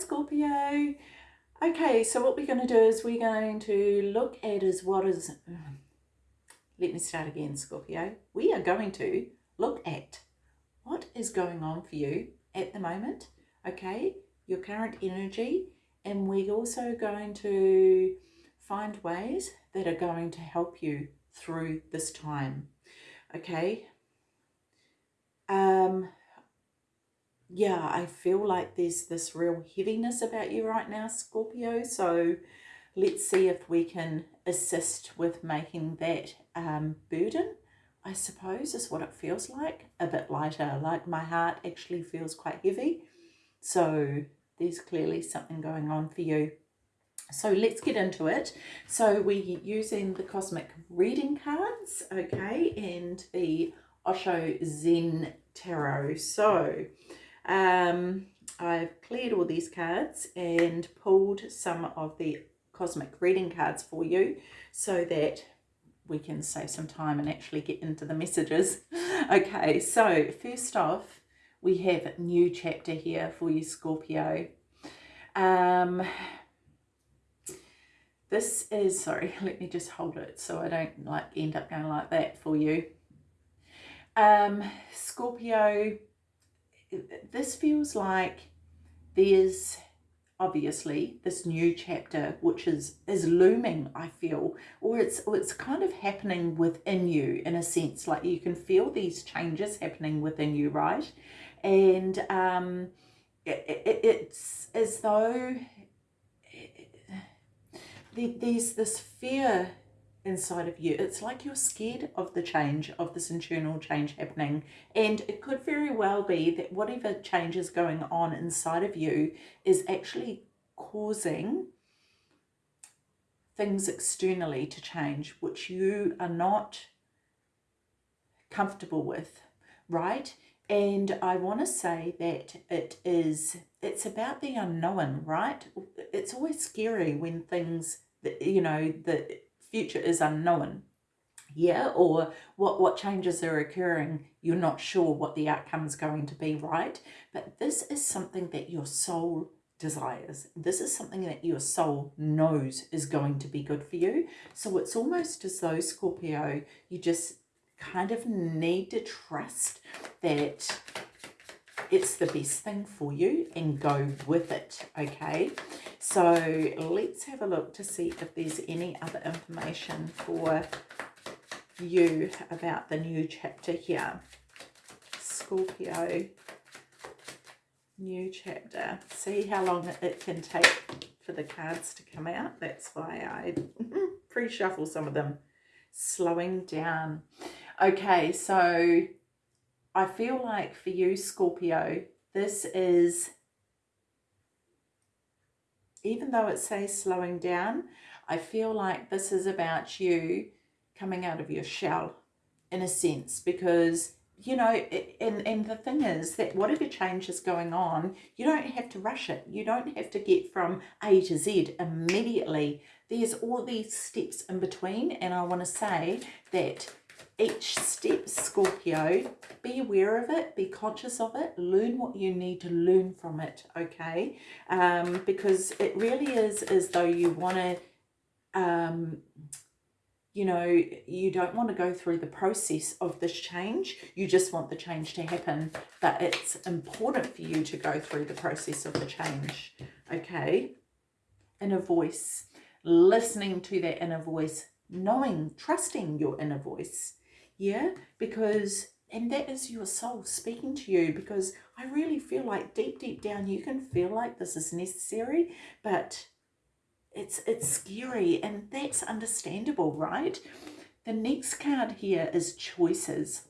Scorpio. Okay, so what we're going to do is we're going to look at is what is... Let me start again, Scorpio. We are going to look at what is going on for you at the moment, okay? Your current energy. And we're also going to find ways that are going to help you through this time, okay? Um, yeah, I feel like there's this real heaviness about you right now, Scorpio. So let's see if we can assist with making that um, burden, I suppose, is what it feels like. A bit lighter, like my heart actually feels quite heavy. So there's clearly something going on for you. So let's get into it. So we're using the Cosmic Reading cards, okay, and the Osho Zen Tarot. So um, I've cleared all these cards and pulled some of the cosmic reading cards for you so that we can save some time and actually get into the messages. okay, so first off, we have a new chapter here for you, Scorpio. Um, this is, sorry, let me just hold it so I don't like end up going like that for you. Um, Scorpio, this feels like there's obviously this new chapter which is is looming i feel or it's or it's kind of happening within you in a sense. Like you can feel these changes happening within you right? And um it, it, it's as though it, there's this fear inside of you. It's like you're scared of the change, of this internal change happening. And it could very well be that whatever change is going on inside of you is actually causing things externally to change, which you are not comfortable with, right? And I want to say that it is, it's about the unknown, right? It's always scary when things, you know, the future is unknown. Yeah or what what changes are occurring you're not sure what the outcome is going to be right? But this is something that your soul desires. This is something that your soul knows is going to be good for you. So it's almost as though scorpio you just kind of need to trust that it's the best thing for you and go with it okay? So let's have a look to see if there's any other information for you about the new chapter here. Scorpio new chapter. See how long it can take for the cards to come out? That's why I pre-shuffle some of them. Slowing down. Okay so I feel like for you, Scorpio, this is, even though it says slowing down, I feel like this is about you coming out of your shell in a sense because you know and and the thing is that whatever change is going on you don't have to rush it. You don't have to get from a to z immediately. There's all these steps in between and i want to say that each step, Scorpio, be aware of it, be conscious of it, learn what you need to learn from it, okay? Um, because it really is as though you want to, um, you know, you don't want to go through the process of this change. You just want the change to happen, but it's important for you to go through the process of the change, okay? Inner voice, listening to that inner voice, knowing, trusting your inner voice, yeah? Because and that is your soul speaking to you because I really feel like deep deep down you can feel like this is necessary but it's it's scary and that's understandable right? The next card here is choices.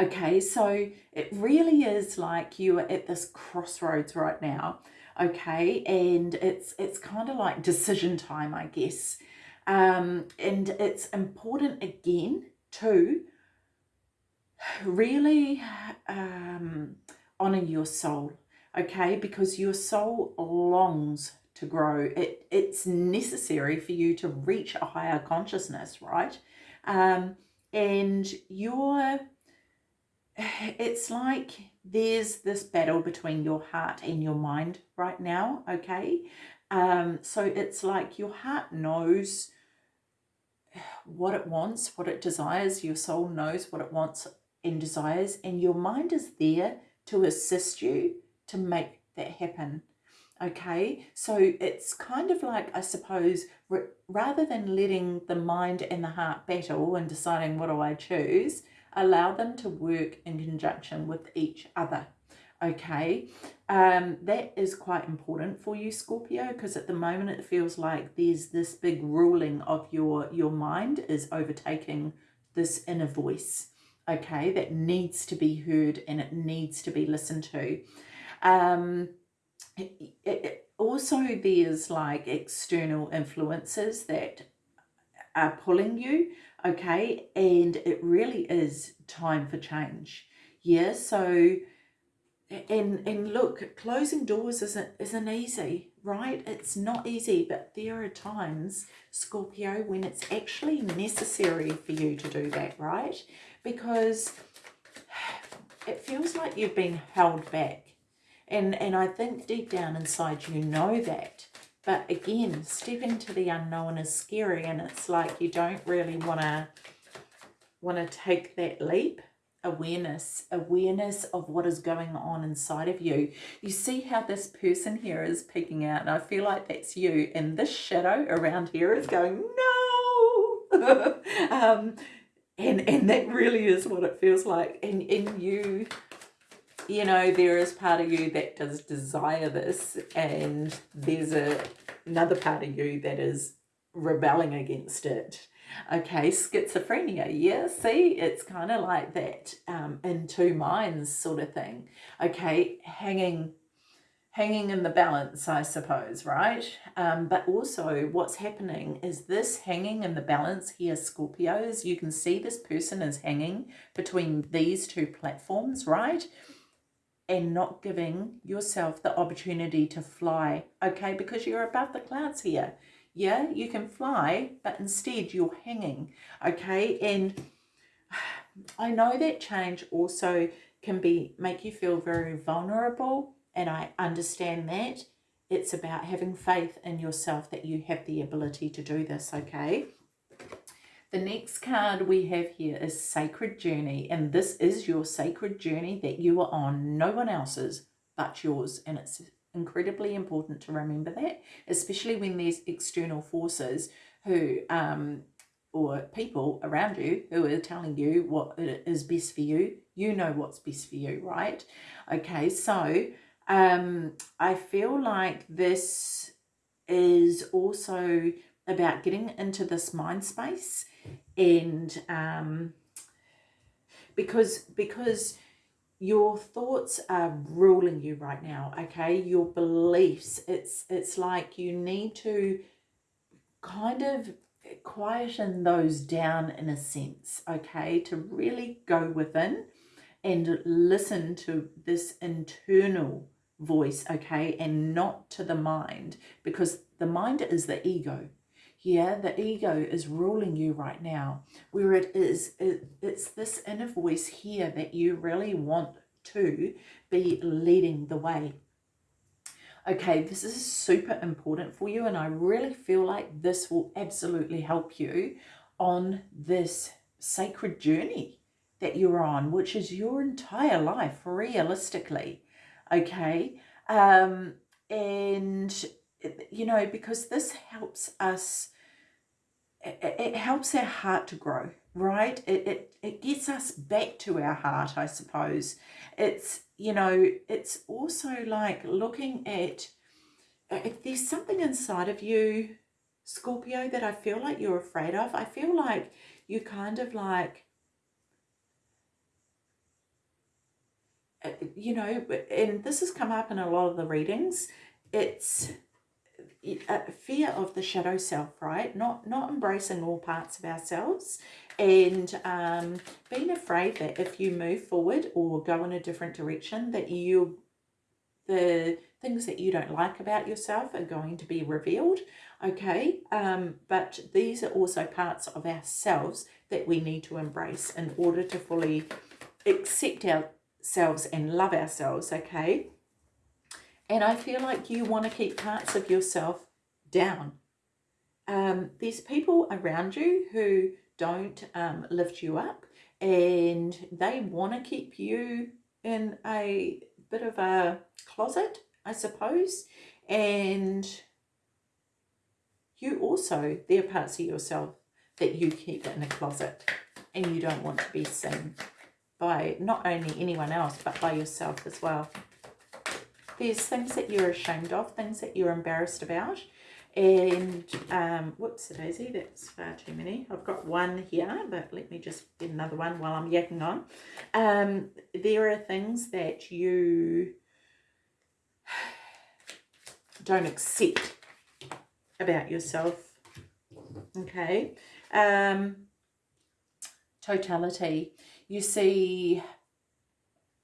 Okay so it really is like you are at this crossroads right now okay? And it's it's kind of like decision time I guess um and it's important again to really um, honor your soul, okay? Because your soul longs to grow. It, it's necessary for you to reach a higher consciousness, right? Um, and you're, it's like there's this battle between your heart and your mind right now, okay? Um, so it's like your heart knows what it wants, what it desires. Your soul knows what it wants and desires, and your mind is there to assist you to make that happen. Okay, so it's kind of like, I suppose, rather than letting the mind and the heart battle and deciding what do I choose, allow them to work in conjunction with each other okay? Um that is quite important for you scorpio because at the moment it feels like there's this big ruling of your your mind is overtaking this inner voice okay? That needs to be heard and it needs to be listened to. Um it, it, also there's like external influences that are pulling you okay? And it really is time for change. Yeah so and and look closing doors isn't isn't easy right? It's not easy but there are times scorpio when it's actually necessary for you to do that right? Because it feels like you've been held back. And and i think deep down inside you know that. But again stepping to the unknown is scary and it's like you don't really want to want to take that leap awareness, awareness of what is going on inside of you. You see how this person here is peeking out and I feel like that's you and this shadow around here is going, no! um, and, and that really is what it feels like. And, and you, you know, there is part of you that does desire this and there's a, another part of you that is rebelling against it Okay, schizophrenia. Yeah, see, it's kind of like that um, in two minds sort of thing. Okay, hanging hanging in the balance, I suppose, right? Um, but also what's happening is this hanging in the balance here, Scorpios, you can see this person is hanging between these two platforms, right? And not giving yourself the opportunity to fly, okay? Because you're above the clouds here yeah you can fly but instead you're hanging okay? And i know that change also can be make you feel very vulnerable and i understand that. It's about having faith in yourself that you have the ability to do this okay? The next card we have here is Sacred Journey, and this is your sacred journey that you are on, no one else's but yours, and it's incredibly important to remember that, especially when there's external forces who, um, or people around you who are telling you what is best for you. You know what's best for you, right? Okay, so um, I feel like this is also about getting into this mind space and um, because because your thoughts are ruling you right now okay? Your beliefs it's it's like you need to kind of quieten those down in a sense okay? To really go within and listen to this internal voice okay? And not to the mind because the mind is the ego yeah the ego is ruling you right now. Where it is it, it's this inner voice here that you really want to be leading the way. Okay this is super important for you and i really feel like this will absolutely help you on this sacred journey that you're on which is your entire life realistically. Okay um and you know because this helps us it, it helps our heart to grow, right? It, it, it gets us back to our heart, I suppose. It's, you know, it's also like looking at, if there's something inside of you, Scorpio, that I feel like you're afraid of, I feel like you kind of like, uh, you know, and this has come up in a lot of the readings, it's fear of the shadow self, right? Not not embracing all parts of ourselves and um, being afraid that if you move forward or go in a different direction that you the things that you don't like about yourself are going to be revealed okay um, but these are also parts of ourselves that we need to embrace in order to fully accept ourselves and love ourselves, okay? And I feel like you want to keep parts of yourself down. Um, there's people around you who don't um, lift you up and they want to keep you in a bit of a closet, I suppose. And you also, there are parts of yourself that you keep in a closet and you don't want to be seen by not only anyone else, but by yourself as well. There's things that you're ashamed of, things that you're embarrassed about. And, um, whoops, daisy, that's far too many. I've got one here, but let me just get another one while I'm yakking on. Um, there are things that you don't accept about yourself. Okay. Um, totality. You see,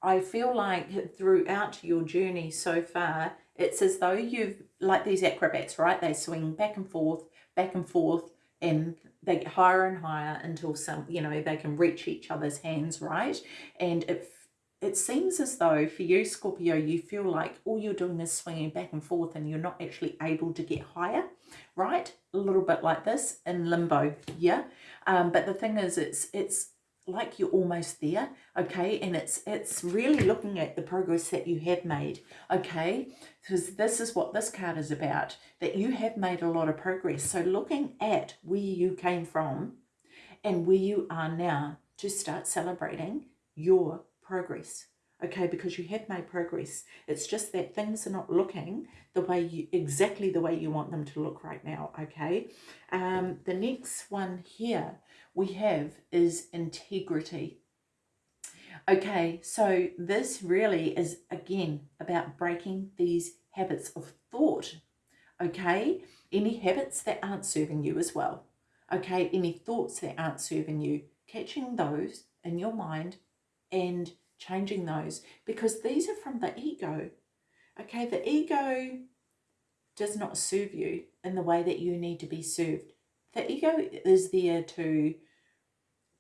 I feel like throughout your journey so far, it's as though you've, like these acrobats, right? They swing back and forth, back and forth, and they get higher and higher until some, you know, they can reach each other's hands, right? And it, it seems as though for you, Scorpio, you feel like all you're doing is swinging back and forth and you're not actually able to get higher, right? A little bit like this in limbo, yeah? Um, but the thing is, it's, it's like you're almost there okay? And it's it's really looking at the progress that you have made okay? Because this is what this card is about that you have made a lot of progress. So looking at where you came from and where you are now to start celebrating your progress okay because you have made progress. It's just that things are not looking the way you exactly the way you want them to look right now okay? Um the next one here we have is integrity. Okay so this really is again about breaking these habits of thought okay? Any habits that aren't serving you as well okay? Any thoughts that aren't serving you catching those in your mind and changing those because these are from the ego. Okay, the ego does not serve you in the way that you need to be served. The ego is there to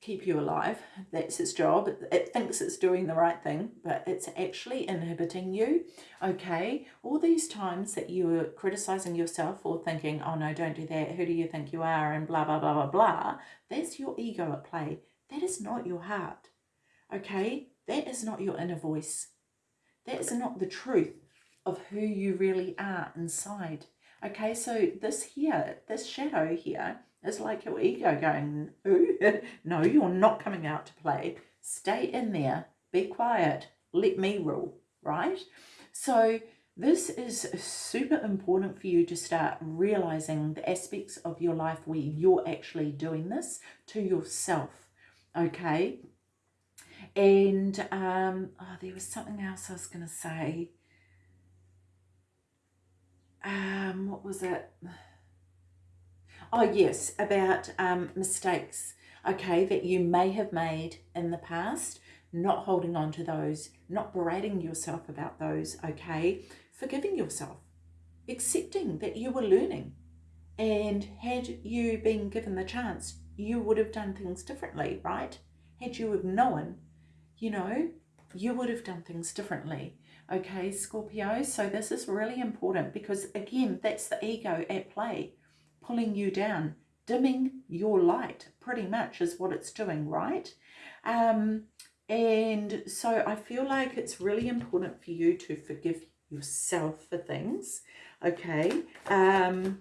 keep you alive. That's its job. It thinks it's doing the right thing, but it's actually inhibiting you. Okay, all these times that you are criticizing yourself or thinking, oh no, don't do that. Who do you think you are? And blah, blah, blah, blah, blah. That's your ego at play. That is not your heart. Okay, that is not your inner voice. That is not the truth of who you really are inside. Okay, so this here, this shadow here, is like your ego going, Ooh, no, you're not coming out to play. Stay in there, be quiet, let me rule, right? So this is super important for you to start realizing the aspects of your life where you're actually doing this to yourself, okay? And um, oh, there was something else I was going to say. Um, what was it? Oh, yes, about um, mistakes, okay, that you may have made in the past, not holding on to those, not berating yourself about those, okay, forgiving yourself, accepting that you were learning. And had you been given the chance, you would have done things differently, right? Had you have known you know, you would have done things differently. Okay, Scorpio, so this is really important because again, that's the ego at play, pulling you down, dimming your light, pretty much is what it's doing, right? Um, and so I feel like it's really important for you to forgive yourself for things, okay? Um,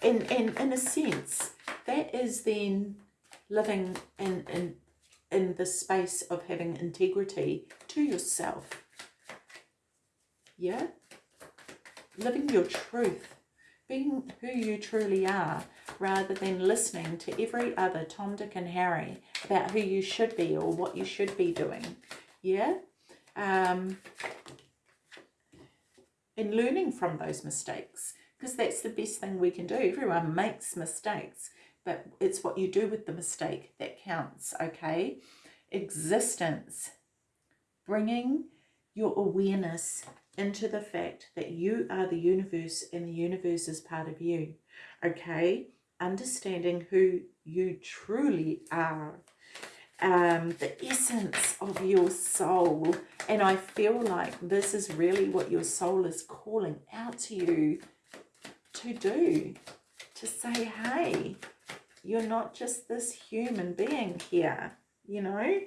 and, and in a sense, that is then living in, in in the space of having integrity to yourself. Yeah? Living your truth, being who you truly are, rather than listening to every other Tom, Dick and Harry about who you should be or what you should be doing. Yeah? Um, and learning from those mistakes because that's the best thing we can do. Everyone makes mistakes but it's what you do with the mistake that counts, okay? Existence, bringing your awareness into the fact that you are the universe and the universe is part of you, okay? Understanding who you truly are. um, the essence of your soul. And I feel like this is really what your soul is calling out to you to do. To say, hey, you're not just this human being here, you know?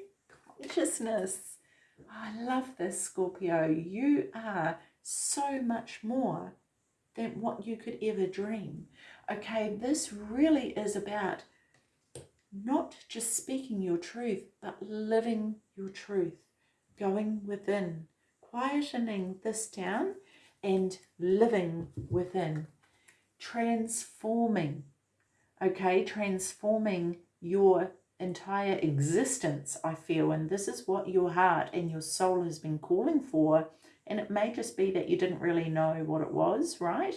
Consciousness. Oh, I love this, Scorpio. You are so much more than what you could ever dream. Okay, this really is about not just speaking your truth, but living your truth, going within, quietening this down and living within, transforming, okay, transforming your entire existence, I feel, and this is what your heart and your soul has been calling for, and it may just be that you didn't really know what it was, right?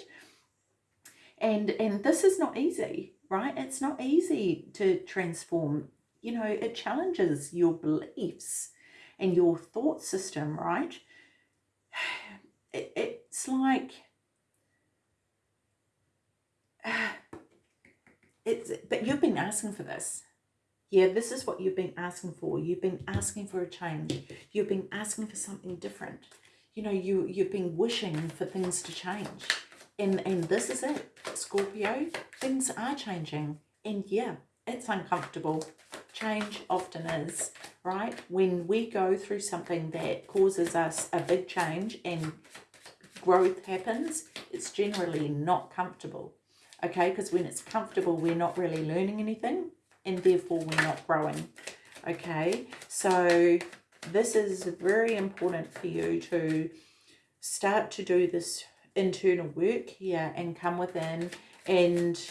And, and this is not easy, right? It's not easy to transform. You know, it challenges your beliefs and your thought system, right? It, it's like, it's, but you've been asking for this. Yeah, this is what you've been asking for. You've been asking for a change. You've been asking for something different. You know, you, you've been wishing for things to change and and this is it scorpio things are changing and yeah it's uncomfortable change often is right when we go through something that causes us a big change and growth happens it's generally not comfortable okay because when it's comfortable we're not really learning anything and therefore we're not growing okay? So this is very important for you to start to do this internal work here and come within and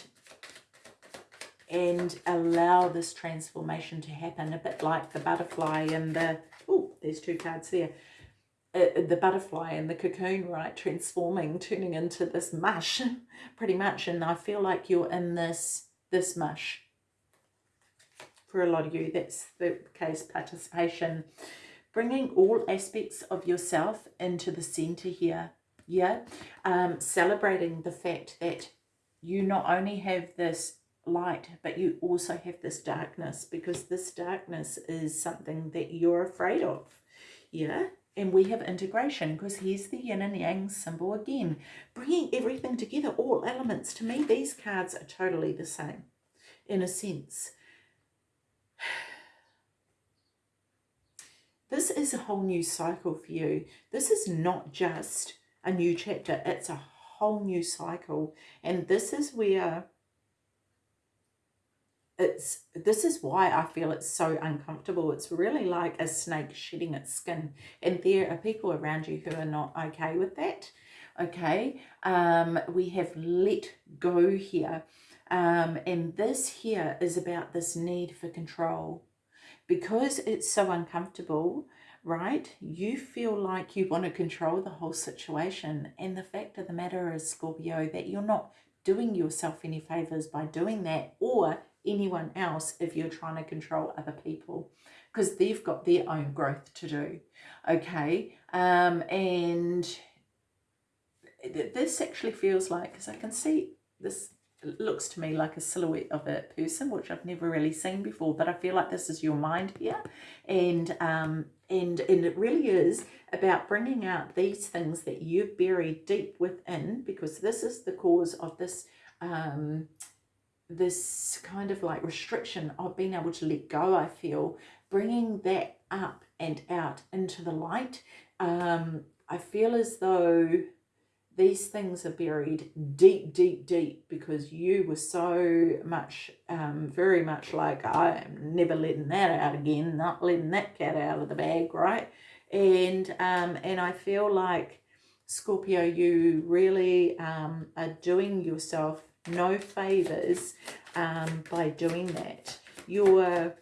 and allow this transformation to happen a bit like the butterfly and the oh there's two cards there uh, the butterfly and the cocoon right transforming turning into this mush pretty much. And I feel like you're in this this mush. For a lot of you that's the case participation. Bringing all aspects of yourself into the center here yeah? Um, celebrating the fact that you not only have this light but you also have this darkness because this darkness is something that you're afraid of yeah and we have integration because here's the yin and yang symbol again bringing everything together all elements to me these cards are totally the same in a sense this is a whole new cycle for you this is not just a new chapter. It's a whole new cycle. And this is where it's this is why I feel it's so uncomfortable. It's really like a snake shedding its skin. And there are people around you who are not okay with that. Okay. Um, we have let go here. Um, and this here is about this need for control. Because it's so uncomfortable, right? You feel like you want to control the whole situation. And the fact of the matter is, Scorpio, that you're not doing yourself any favors by doing that or anyone else if you're trying to control other people because they've got their own growth to do. Okay. Um, and this actually feels like, because I can see this looks to me like a silhouette of a person, which I've never really seen before, but I feel like this is your mind here. And, um, and, and it really is about bringing out these things that you've buried deep within, because this is the cause of this, um, this kind of like restriction of being able to let go, I feel, bringing that up and out into the light. Um, I feel as though these things are buried deep, deep, deep because you were so much, um, very much like, I am never letting that out again, not letting that cat out of the bag, right? And, um, and I feel like, Scorpio, you really um, are doing yourself no favors um, by doing that. You're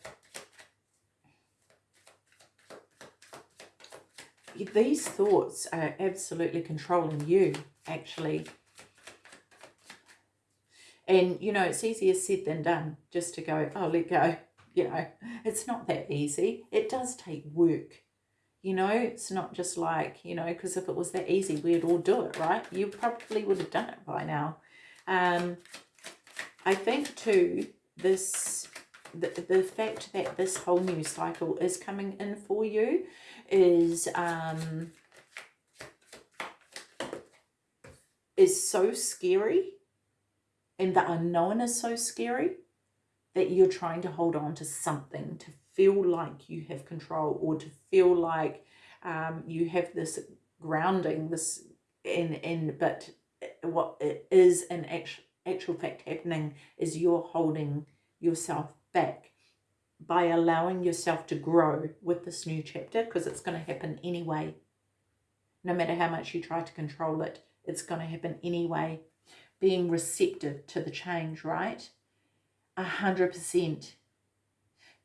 these thoughts are absolutely controlling you, actually. And, you know, it's easier said than done just to go, oh, let go. You know, it's not that easy. It does take work. You know, it's not just like, you know, because if it was that easy, we'd all do it, right? You probably would have done it by now. Um, I think, too, this the, the fact that this whole new cycle is coming in for you is um, is so scary and the unknown is so scary that you're trying to hold on to something to feel like you have control or to feel like um, you have this grounding this in in but what it is in actual actual fact happening is you're holding yourself back by allowing yourself to grow with this new chapter because it's going to happen anyway. No matter how much you try to control it, it's going to happen anyway. Being receptive to the change, right? A hundred percent.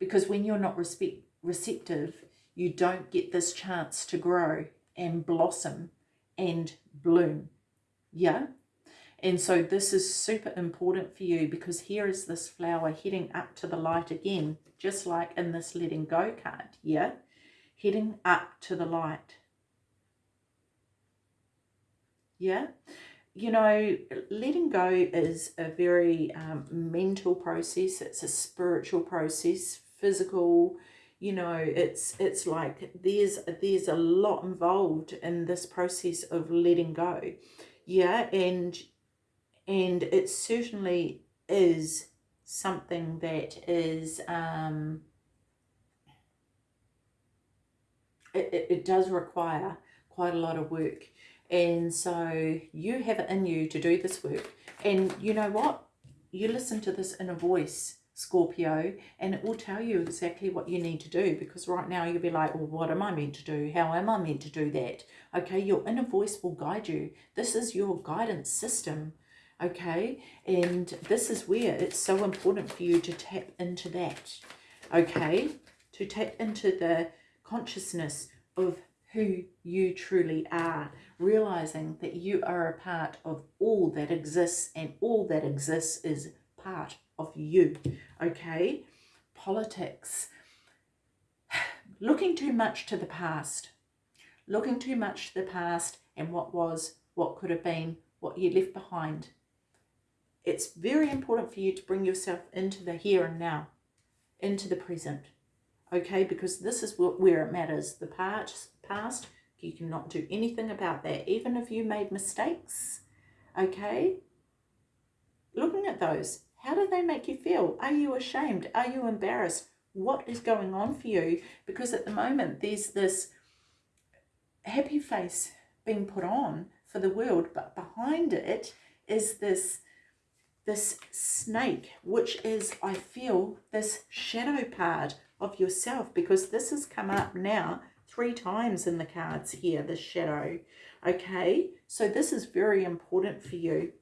Because when you're not respect, receptive, you don't get this chance to grow and blossom and bloom. Yeah? And so this is super important for you because here is this flower heading up to the light again, just like in this letting go card, yeah? Heading up to the light. Yeah? You know, letting go is a very um, mental process. It's a spiritual process, physical, you know, it's it's like there's there's a lot involved in this process of letting go. Yeah, and and it certainly is something that is um, it, it, it does require quite a lot of work. And so you have it in you to do this work. And you know what? You listen to this inner voice Scorpio and it will tell you exactly what you need to do because right now you'll be like well what am I meant to do how am I meant to do that okay your inner voice will guide you this is your guidance system okay? And this is where it's so important for you to tap into that, okay? To tap into the consciousness of who you truly are, realizing that you are a part of all that exists and all that exists is part of you, okay? Politics, looking too much to the past, looking too much to the past and what was, what could have been, what you left behind, it's very important for you to bring yourself into the here and now, into the present, okay? Because this is what where it matters. The past, past, you cannot do anything about that, even if you made mistakes, okay? Looking at those, how do they make you feel? Are you ashamed? Are you embarrassed? What is going on for you? Because at the moment, there's this happy face being put on for the world, but behind it is this this snake, which is, I feel, this shadow part of yourself, because this has come up now three times in the cards here, the shadow. Okay, so this is very important for you.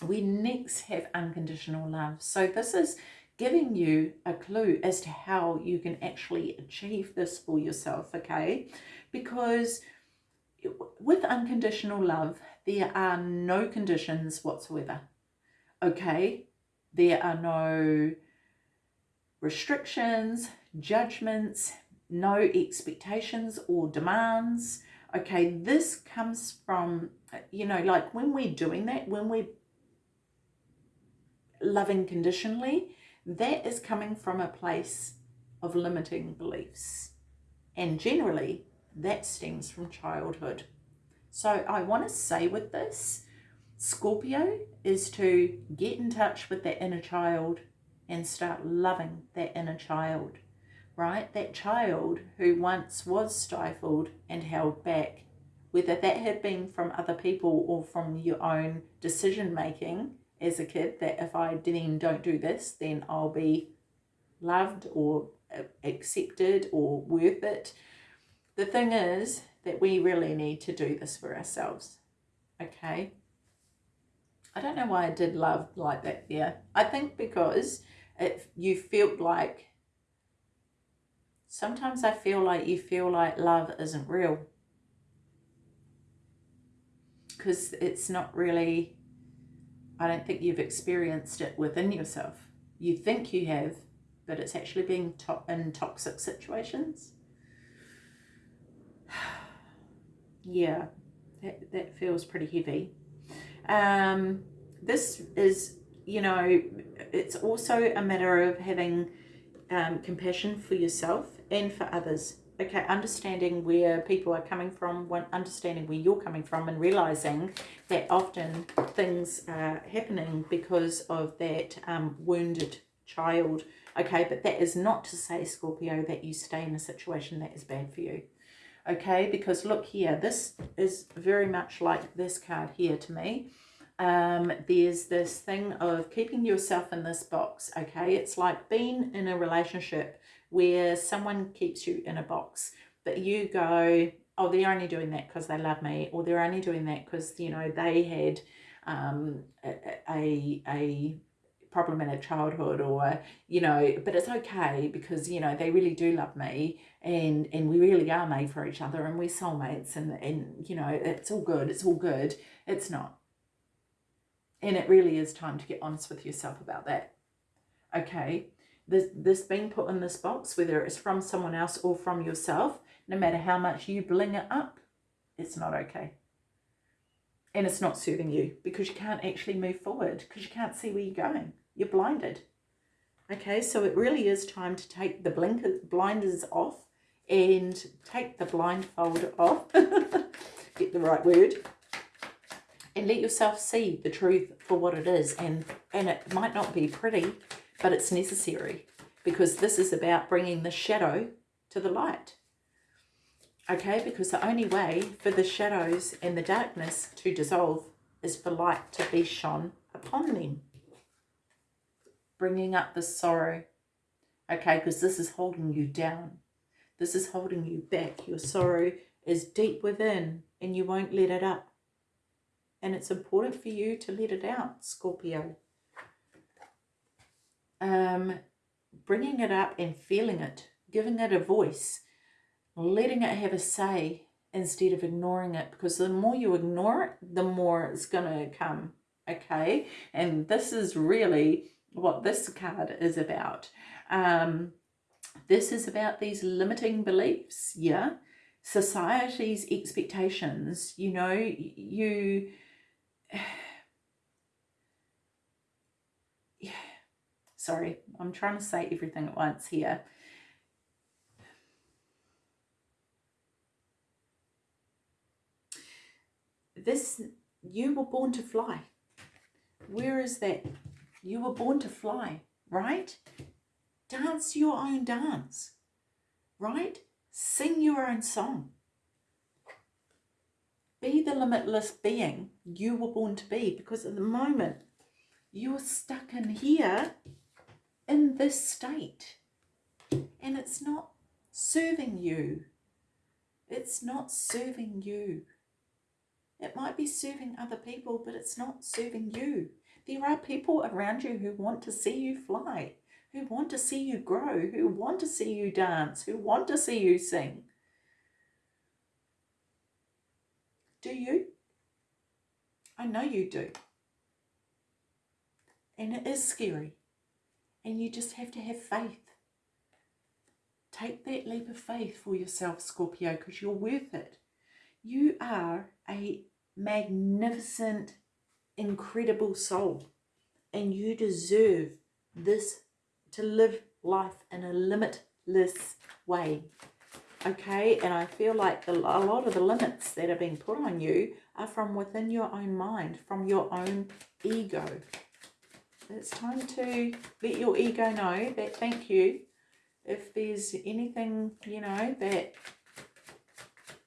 We next have unconditional love. So this is giving you a clue as to how you can actually achieve this for yourself, okay? Because with unconditional love, there are no conditions whatsoever okay, there are no restrictions, judgments, no expectations or demands. Okay, this comes from, you know, like when we're doing that, when we're loving conditionally, that is coming from a place of limiting beliefs. And generally, that stems from childhood. So I want to say with this Scorpio is to get in touch with that inner child and start loving that inner child, right? That child who once was stifled and held back, whether that had been from other people or from your own decision making as a kid, that if I then don't do this, then I'll be loved or accepted or worth it. The thing is that we really need to do this for ourselves, okay? I don't know why I did love like that there. I think because if you felt like, sometimes I feel like you feel like love isn't real. Because it's not really, I don't think you've experienced it within yourself. You think you have, but it's actually being to in toxic situations. yeah, that, that feels pretty heavy. Um, this is you know, it's also a matter of having um, compassion for yourself and for others. Okay, understanding where people are coming from, understanding where you're coming from, and realizing that often things are happening because of that um, wounded child. Okay, but that is not to say, Scorpio, that you stay in a situation that is bad for you. Okay, because look here, this is very much like this card here to me um, there's this thing of keeping yourself in this box, okay? It's like being in a relationship where someone keeps you in a box, but you go, oh, they're only doing that because they love me, or they're only doing that because, you know, they had um, a, a, problem in their childhood or, you know, but it's okay because, you know, they really do love me and, and we really are made for each other and we're soulmates and, and, you know, it's all good. It's all good. It's not and it really is time to get honest with yourself about that. Okay, this, this being put in this box, whether it's from someone else or from yourself, no matter how much you bling it up, it's not okay. And it's not serving you because you can't actually move forward because you can't see where you're going. You're blinded. Okay, so it really is time to take the blinker, blinders off and take the blindfold off. Get the right word and let yourself see the truth for what it is. And, and it might not be pretty, but it's necessary because this is about bringing the shadow to the light. Okay, because the only way for the shadows and the darkness to dissolve is for light to be shone upon them. Bringing up the sorrow. Okay, because this is holding you down. This is holding you back. Your sorrow is deep within and you won't let it up and it's important for you to let it out, Scorpio. Um, bringing it up and feeling it, giving it a voice, letting it have a say instead of ignoring it because the more you ignore it, the more it's going to come, okay? And this is really what this card is about. Um, this is about these limiting beliefs, yeah? Society's expectations, you know, you sorry, I'm trying to say everything at once here. This, you were born to fly. Where is that? You were born to fly, right? Dance your own dance, right? Sing your own song. Be the limitless being you were born to be because at the moment you're stuck in here in this state and it's not serving you. It's not serving you. It might be serving other people, but it's not serving you. There are people around you who want to see you fly, who want to see you grow, who want to see you dance, who want to see you sing. Do you? I know you do. And it is scary. And you just have to have faith. Take that leap of faith for yourself, Scorpio, because you're worth it. You are a magnificent, incredible soul. And you deserve this to live life in a limitless way okay and i feel like a lot of the limits that are being put on you are from within your own mind from your own ego it's time to let your ego know that thank you if there's anything you know that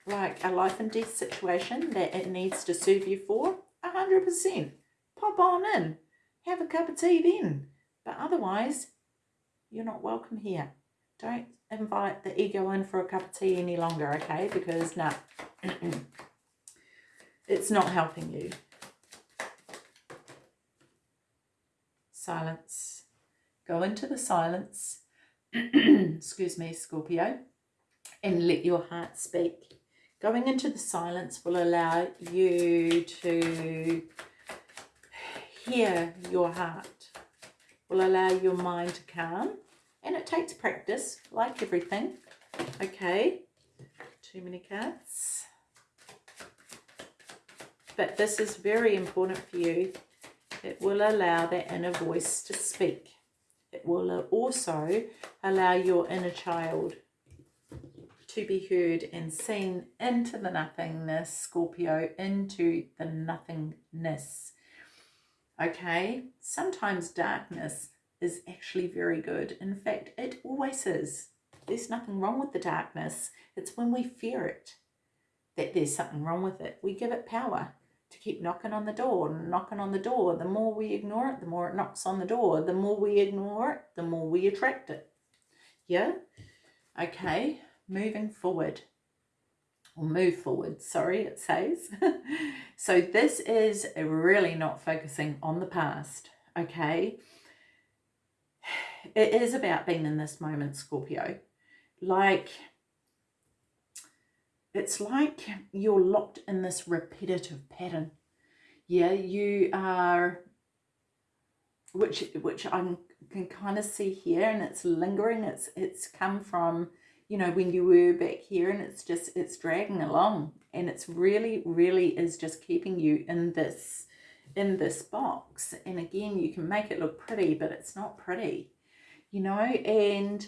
like a life and death situation that it needs to serve you for a hundred percent. Pop on in. Have a cup of tea then. But otherwise you're not welcome here. Don't invite the ego in for a cup of tea any longer, okay? Because, no, it's not helping you. Silence. Go into the silence, excuse me, Scorpio, and let your heart speak. Going into the silence will allow you to hear your heart, will allow your mind to calm, and it takes practice, like everything. Okay, too many cards. But this is very important for you It will allow that inner voice to speak. It will also allow your inner child to be heard and seen into the nothingness, Scorpio, into the nothingness. Okay, sometimes darkness is actually very good. In fact, it always is. There's nothing wrong with the darkness. It's when we fear it that there's something wrong with it. We give it power to keep knocking on the door knocking on the door. The more we ignore it, the more it knocks on the door. The more we ignore it, the more we attract it. Yeah? Okay, moving forward. Or move forward, sorry, it says. so this is really not focusing on the past, okay? It is about being in this moment, Scorpio. Like, it's like you're locked in this repetitive pattern. Yeah, you are, which which I can kind of see here, and it's lingering. It's it's come from you know when you were back here, and it's just it's dragging along, and it's really really is just keeping you in this in this box. And again, you can make it look pretty, but it's not pretty, you know. And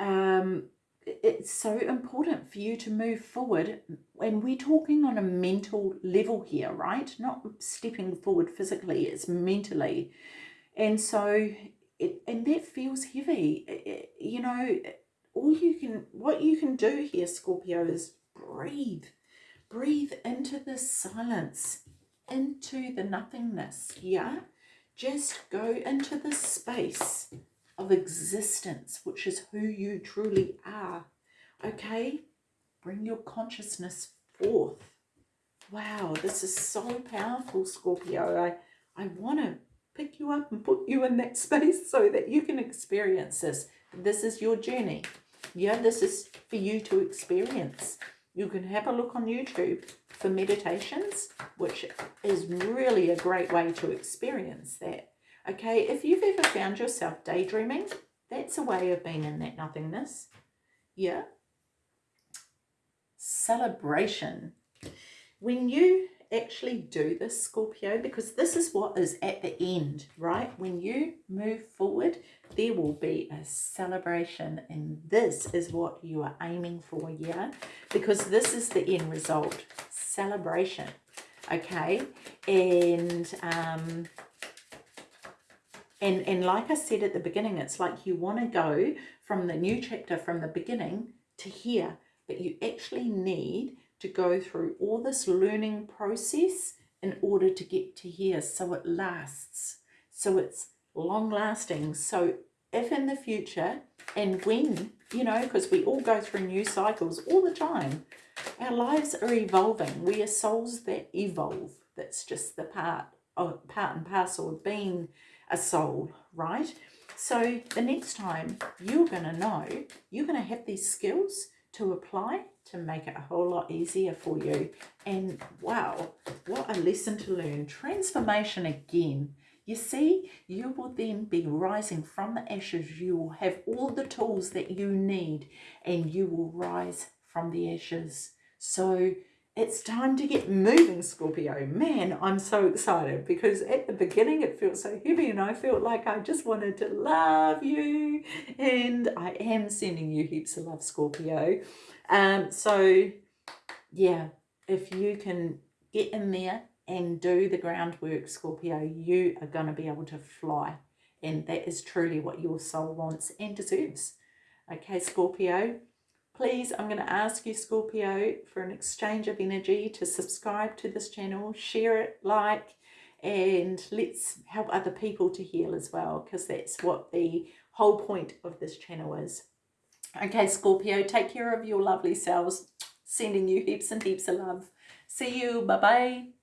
um, it's so important for you to move forward. And we're talking on a mental level here right? Not stepping forward physically it's mentally. And so it and that feels heavy. It, you know all you can what you can do here scorpio is breathe. Breathe into the silence into the nothingness yeah? Just go into the space of existence, which is who you truly are. Okay? Bring your consciousness forth. Wow, this is so powerful, Scorpio. I, I want to pick you up and put you in that space so that you can experience this. This is your journey. Yeah, this is for you to experience. You can have a look on YouTube for meditations, which is really a great way to experience that. Okay, if you've ever found yourself daydreaming, that's a way of being in that nothingness. Yeah. Celebration. When you actually do this, Scorpio, because this is what is at the end, right? When you move forward, there will be a celebration and this is what you are aiming for, yeah? Because this is the end result, celebration, okay? And um, and, and like I said at the beginning, it's like you want to go from the new chapter, from the beginning to here, but you actually need to go through all this learning process in order to get to here so it lasts, so it's long lasting. So if in the future and when, you know, because we all go through new cycles all the time, our lives are evolving. We are souls that evolve. That's just the part of part and parcel of being a soul, right? So the next time you're going to know, you're going to have these skills to apply to make it a whole lot easier for you. And wow, what a lesson to learn. Transformation again. You see, you will then be rising from the ashes. You will have all the tools that you need and you will rise from the ashes. So it's time to get moving, Scorpio. Man, I'm so excited because at the beginning it felt so heavy and I felt like I just wanted to love you. And I am sending you heaps of love, Scorpio. Um, so, yeah, if you can get in there and do the groundwork, Scorpio, you are going to be able to fly. And that is truly what your soul wants and deserves. Okay, Scorpio, Please, I'm going to ask you, Scorpio, for an exchange of energy to subscribe to this channel, share it, like, and let's help other people to heal as well, because that's what the whole point of this channel is. Okay, Scorpio, take care of your lovely selves. Sending you heaps and heaps of love. See you. Bye-bye.